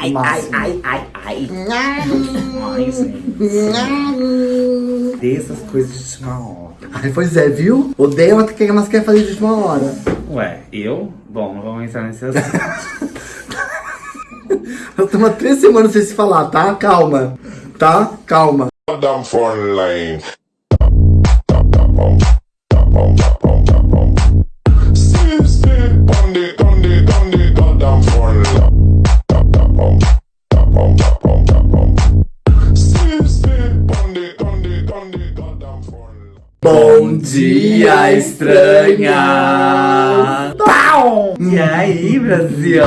ai, ai, ai, ai, ai. Ai, gente. Dessas coisas de última hora. Ai, pois é, viu? Odeia o que elas querem fazer de última hora. Ué, eu? Bom, não vamos entrar nesse assunto. Nós estamos há três semanas sem se falar, tá? Calma. Tá? Calma. Goddamn phone line. Bom dia, estranha! Pau! E aí, Brasil?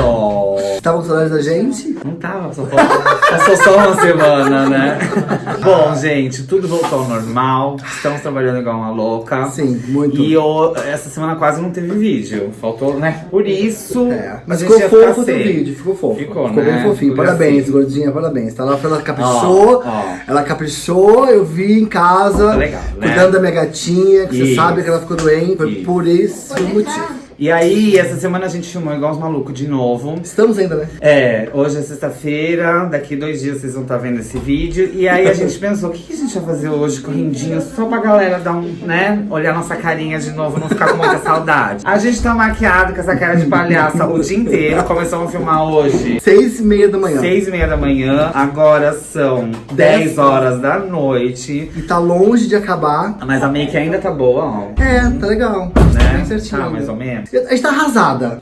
Tava com saudade da gente? Não tava, só passou só uma semana, né? Bom, gente, tudo voltou ao normal. Estamos trabalhando igual uma louca. Sim, muito. E o- essa semana quase não teve vídeo. Faltou, né? Por isso. É, mas ficou fofo o vídeo, ficou fofo. Ficou, ficou né? bem fofinho. Ficou Parabéns, assim. gordinha, parabéns. Tá lá, ela caprichou. Ó, ó. Ela caprichou, eu vi em casa. Tá legal, né? Cuidando da minha gatinha, que você Isso. sabe que ela ficou doente. Foi Isso. por esse motivo. E aí, essa semana a gente filmou igual os malucos de novo. Estamos ainda, né? É, hoje é sexta-feira, daqui dois dias vocês vão estar vendo esse vídeo. E aí a gente pensou, o que, que a gente vai fazer hoje, correndinho, só pra galera dar um, né, olhar nossa carinha de novo, não ficar com muita saudade. A gente tá maquiado com essa cara de palhaça o dia inteiro, começamos a filmar hoje. Seis e meia da manhã. Seis e meia da manhã, agora são Dez 10 horas da noite. E tá longe de acabar. Mas a make ainda tá boa, ó. É, tá legal. Né? Bem certinho. Tá, mais ou menos. A gente tá arrasada.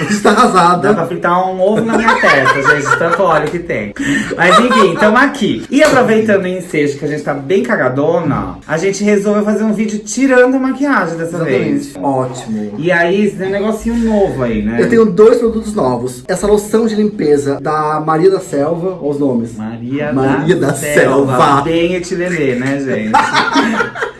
A gente tá Dá arrasada. pra fritar um ovo na minha testa, gente, tanto óleo que tem. Mas enfim, tamo aqui. E aproveitando o ensejo que a gente tá bem cagadona, a gente resolveu fazer um vídeo tirando a maquiagem dessa vez. Exatamente. Ótimo. E aí, tem um negocinho novo aí, né? Eu tenho dois produtos novos. Essa loção de limpeza da Maria da Selva, olha os nomes. Maria, Maria da, da Selva. Selva. Bem etilelê, né, gente?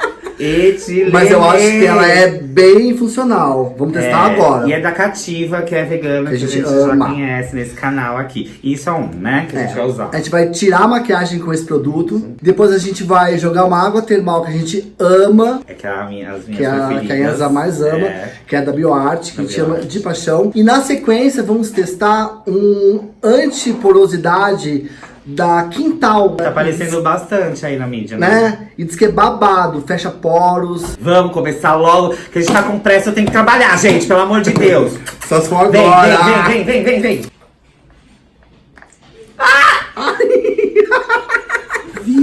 Mas eu acho que ela é bem funcional. Vamos testar É, agora. E é da Cativa, que é vegana, que a gente, ama. já conhece nesse canal aqui. Isso é um, né? Que a gente É, vai usar. A gente vai tirar a maquiagem com esse produto. Depois a gente vai jogar uma água termal que a gente ama. É que a minha, as minhas Que a, preferidas. que a Yanza mais ama, É. que é da BioArt, que Da a gente BioArt. de paixão. E na sequência vamos testar um antiporosidade da Quintal. Tá aparecendo bastante aí na mídia, né? Né? E diz que é babado, fecha poros. Vamos começar logo, que a gente tá com pressa, eu tenho que trabalhar, gente, pelo amor de Deus. Só se for Vem, agora. vem, vem, vem, vem, vem, vem.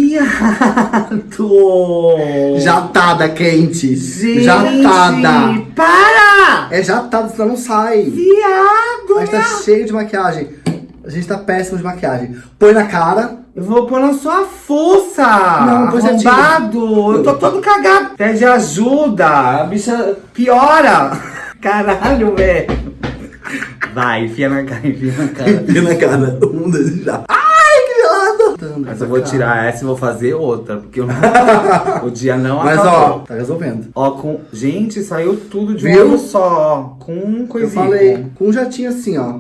Viado! Jatada quente. Gente, Jatada. Para! É jatada, senão não sai. Viado! Gente tá cheio de maquiagem. A gente tá péssimo de maquiagem. Põe na cara. Eu vou pôr na sua fuça! Não, pois tira. Arrombado! Eu tô todo cagado! Pede ajuda! A bicha piora! Caralho, velho! Vai, enfia na cara, enfia na cara. Põe na cara. Um, dois, já. Ai, que viado. Mas eu vou tirar essa e vou fazer outra, porque eu não- o dia não Mas acabou. ó, tá resolvendo. Ó, com... Gente, saiu tudo de um só. Com um Eu coisinho. falei, com um jatinho assim, ó.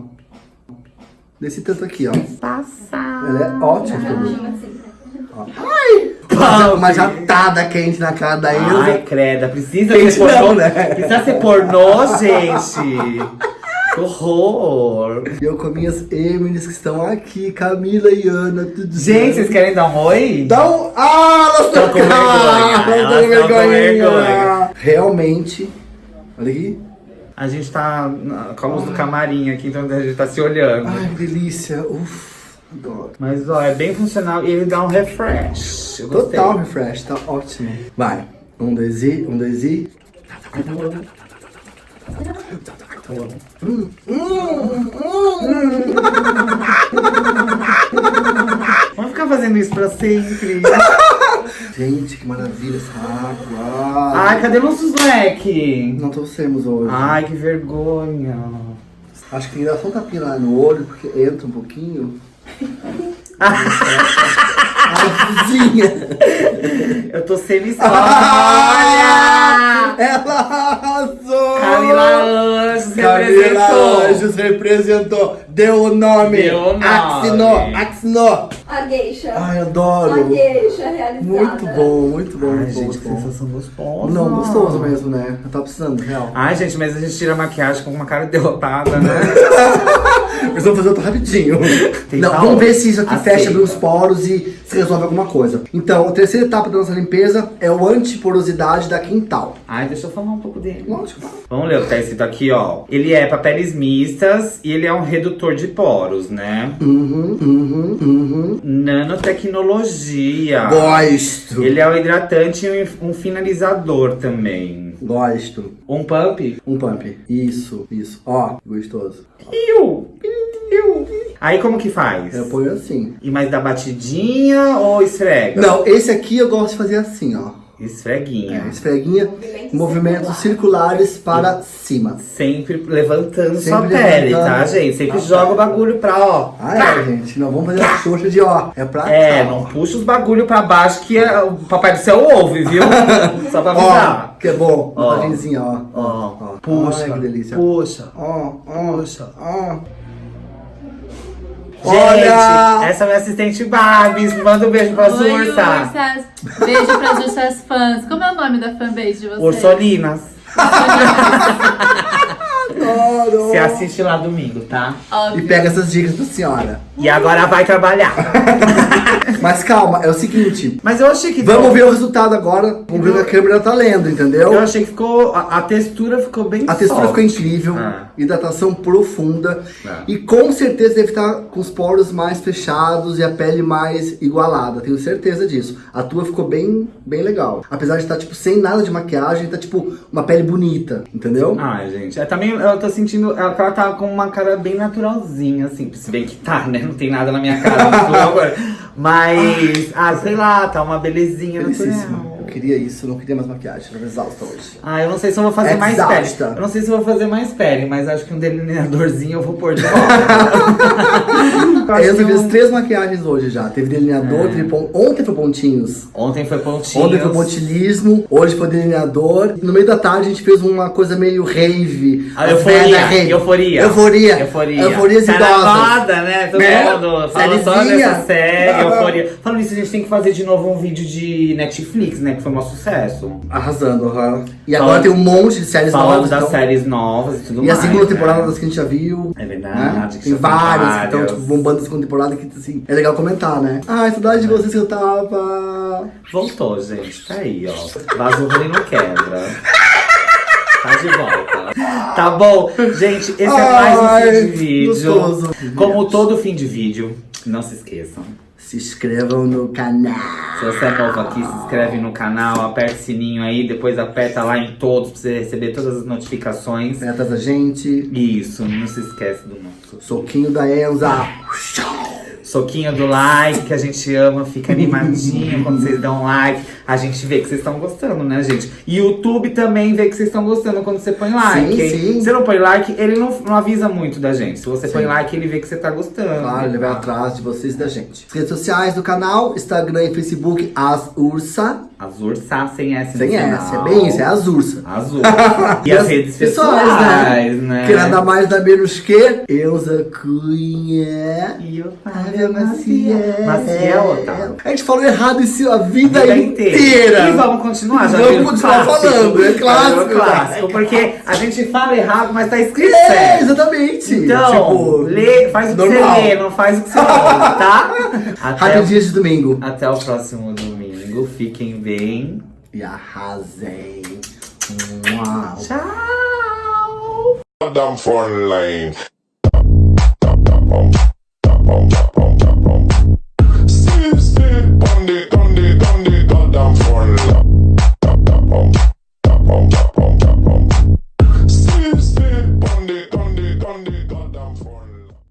Desse tanto aqui, ó. Passar. Ela é ótima. Pau, Uma jatada quente na cara da Ai, Ilza. creda, precisa Quente ser pornô, não, né? Precisa ser pornô, gente. Que horror. E eu com minhas Emily's que estão aqui, Camila e Ana, tudo Gente, vocês querem dar um oi? Dá um... Ah, elas Tão estão com vergonha, Elas elas estão tão com vergonha. Realmente. Olha aqui. A gente tá com a luz do camarim aqui, então a gente tá se olhando. Ai, que delícia. Uf, adoro. Mas ó, é bem funcional e ele dá um refresh. Total refresh, tá ótimo. Vai. Um, dois e, um, dois e. Vamos ficar fazendo isso pra sempre. Gente, que maravilha essa água. Ai, cadê nossos leque? Não trouxemos hoje. Ai, que vergonha. Acho que dar só um tapinha lá no olho, porque entra um pouquinho. Ai, vizinha. Eu tô semi Ah! Olha! Ela Camila representou. Anjos representou. Deu o nome. Deu o nome. Axinou, axinou. A geisha. Ai, A adoro. geisha realizada. Muito bom, muito bom, Ai, gente, que sensação gostosa. Não, gostoso mesmo, né? Eu tava precisando, real. Ai, gente, mas a gente tira a maquiagem com uma cara derrotada, né? Mas vamos fazer outro rapidinho. Tem Não, vamos ver se isso aqui Aceita. fecha bem os poros e se resolve alguma coisa. Então, a terceira etapa da nossa limpeza é o antiporosidade da Quintal. Ai, deixa eu falar um pouco dele. Lógico. Vamos ler o que tá escrito aqui, ó. Ele é para peles mistas e ele é um redutor de poros, né? Uhum, uhum, uhum. Nanotecnologia. Gosto. Ele é um hidratante e um finalizador também. Gosto. Um pump? Um pump. Isso, isso. Ó, gostoso. Aí como que faz? Eu ponho assim. E mais da batidinha ou esfrega? Não, esse aqui eu gosto de fazer assim, ó. Esfreguinha. É, esfreguinha, movimentos circulares para cima. Sempre levantando Sempre sua pele, levantando. tá, gente? Sempre Tá. joga o bagulho pra, ó. Ah, é, gente. Não vamos fazer a xoxa de ó. É pra É, cá. não puxa os bagulho pra baixo que é- o papai do céu ouve, viu? Só pra Ó, avisar. que é bom. Ó. Ó. Ó, ó. puxa, Ai, que delícia. puxa. Ó, ó, Puxa. ó. Gente, Olha! essa é minha assistente Babs. Manda um beijo pra Oi, Sursa. Ursas. Beijo pras Ursas fãs. Como é o nome da fanbase de vocês? Ursolinas. Adoro. Você assiste lá domingo, tá? E Óbvio. pega essas dicas pra senhora. E agora vai trabalhar. Mas calma, é o seguinte. Mas eu achei que Vamos ver o resultado agora. Vamos ver o que a câmera tá lendo, entendeu? Eu achei que ficou. A, a textura ficou bem A textura soft. ficou incrível, Ah. hidratação profunda Ah. e com certeza deve estar com os poros mais fechados e a pele mais igualada, tenho certeza disso. A tua ficou bem, bem legal. Apesar de estar tipo sem nada de maquiagem, tá tipo uma pele bonita, entendeu? Ai, gente, é, também eu tô sentindo ela, ela tá com uma cara bem naturalzinha, assim. Se bem que tá, né? Não tem nada na minha cara agora. Mas, ah, sei lá, tá uma belezinha natural. Eu queria isso, eu não queria mais maquiagem, tava exausta hoje. Ah, eu não sei se eu vou fazer mais pele. Exausta. Eu não sei se eu vou fazer mais pele, mas acho que um delineadorzinho eu vou pôr de volta. Eu Eu fiz três maquiagens hoje já. Teve delineador, teve pon... ontem foi pontinhos. Ontem foi pontinho. Ontem foi pontilismo, hoje foi delineador. No meio da tarde a gente fez uma coisa meio rave. A euforia, rave. euforia. Euforia. Euforia. Euforias tá idosas. moda, né? Todo Né? mundo fala só dessa série, euforia. Falando nisso, a gente tem que fazer de novo um vídeo de Netflix, né? Que foi um sucesso. Arrasando, aham. E Falando- agora tem um monte de séries Falando novas. das então. séries novas e tudo E a mais. segunda né? temporada das que a gente já viu. É né? verdade. que Tem já várias que estão tipo, bombando a segunda temporada que assim, é legal comentar, né? Ai, saudade de vocês que eu tava. Voltou, gente. Tá aí, ó. Vaso e não quebra. Tá de volta. Tá bom. Gente, esse é mais um fim de vídeo. gostoso. Como todo fim de vídeo, não se esqueçam. Se inscrevam no canal. Se você é novo aqui, se inscreve no canal, aperta o sininho aí, depois aperta lá em todos pra você receber todas as notificações. Metas da gente. Isso, não se esquece do nosso Soquinho da Enza. soquinho do like, que a gente ama, fica animadinho quando vocês dão like. A gente vê que vocês estão gostando, né, gente? E YouTube também vê que vocês estão gostando quando você põe like. Sim, hein? sim. Se você não põe like, ele não, não avisa muito da gente. Se você põe Sim. like, ele vê que você tá gostando. Claro, ele vai atrás de vocês e da gente. As redes sociais do canal, Instagram e Facebook, as Ursa. As Ursa sem S Sem. S, é bem isso, é as Ursa. Azul. E as redes pessoais, né? Que nada mais nada menos que Elza Cunha. E eu Ave Maciel. Maciel, Otávio. A gente falou errado isso a vida, Vida inteira. E vamos continuar, já Vamos continuar clássico. falando, é clássico. É clássico, porque a gente fala errado, mas tá escrito é, certo. exatamente. Então, tipo, lê, faz o que você lê, não faz o que você fala, tá? Até dia de domingo. Até o próximo domingo, fiquem bem. E arrasem. Uau. Tchau! Down for on down for love.